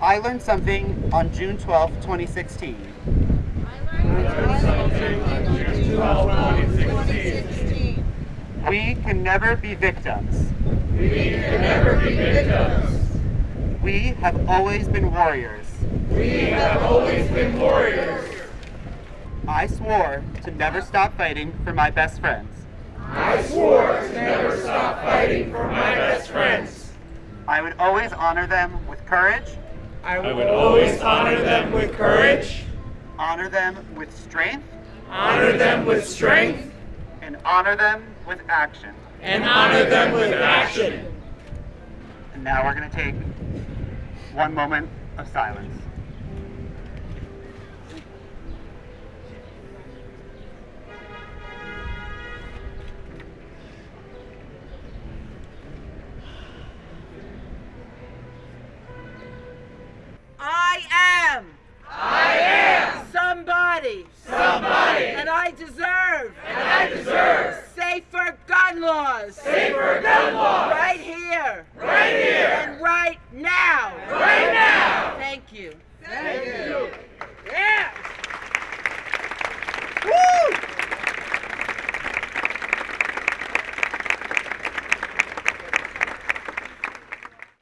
I learned something on June 12, 2016. We can never be victims. We can never be victims. We have always been warriors. We have always been warriors. I swore to never stop fighting for my best friends. I swore to never stop fighting for my best friends. I would always honor them with courage, I would always honor them with courage, honor them with strength, honor them with strength, and honor them with action. and honor them with action. And now we're going to take one moment of silence. Somebody. Somebody, And I deserve. and I deserve Safer gun laws. safer gun laws Right